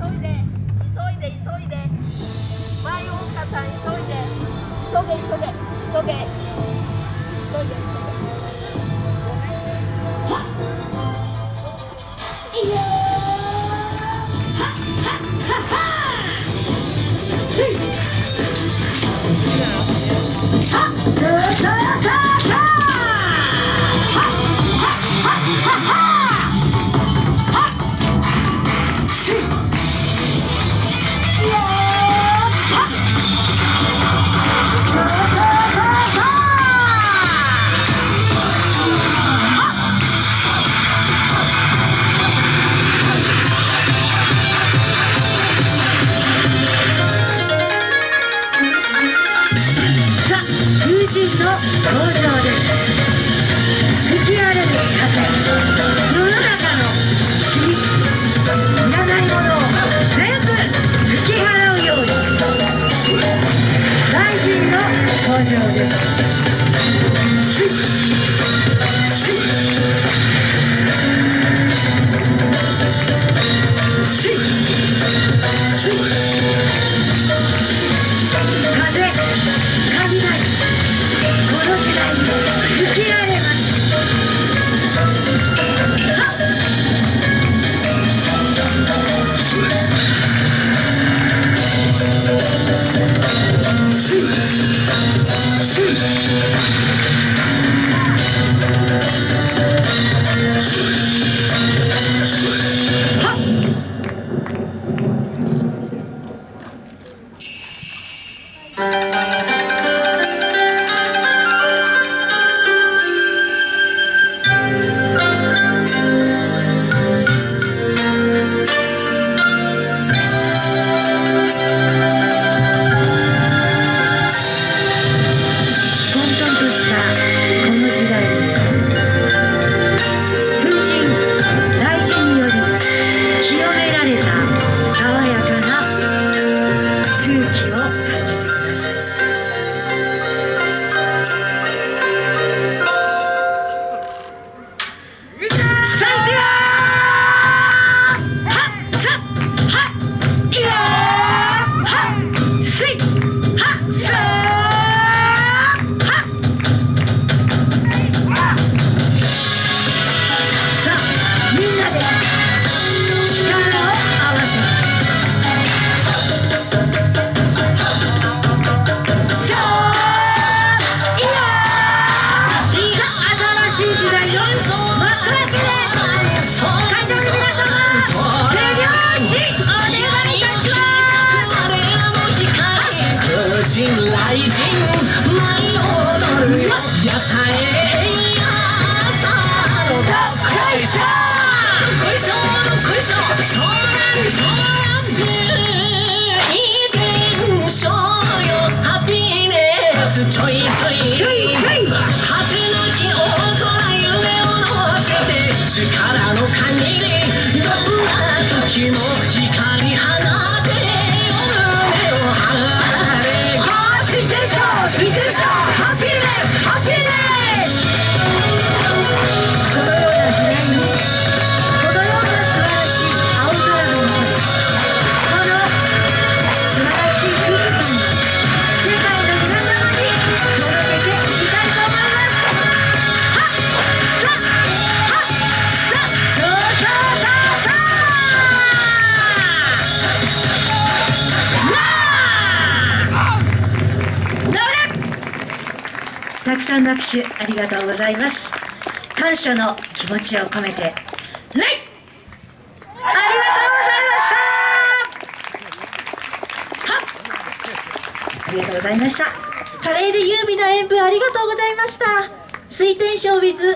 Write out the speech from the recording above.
急いで急いで急いで。前岡さん急いで。急げ急げ急げ。急いで急げ。登場です。雷神舞い踊るよ野菜朝のどっこいしょこいしょこいしょそうなんそうなん水伝書よ。ハピネスちょいちょいちょいちょい果てなき大空夢を乗せて力の限りどんな時も光放くさんの握手ありがとうございます。感謝の気持ちを込めてレイありがとうございました。はありがとうございました。カレーで優美な演舞ありがとうございました。水天賞 with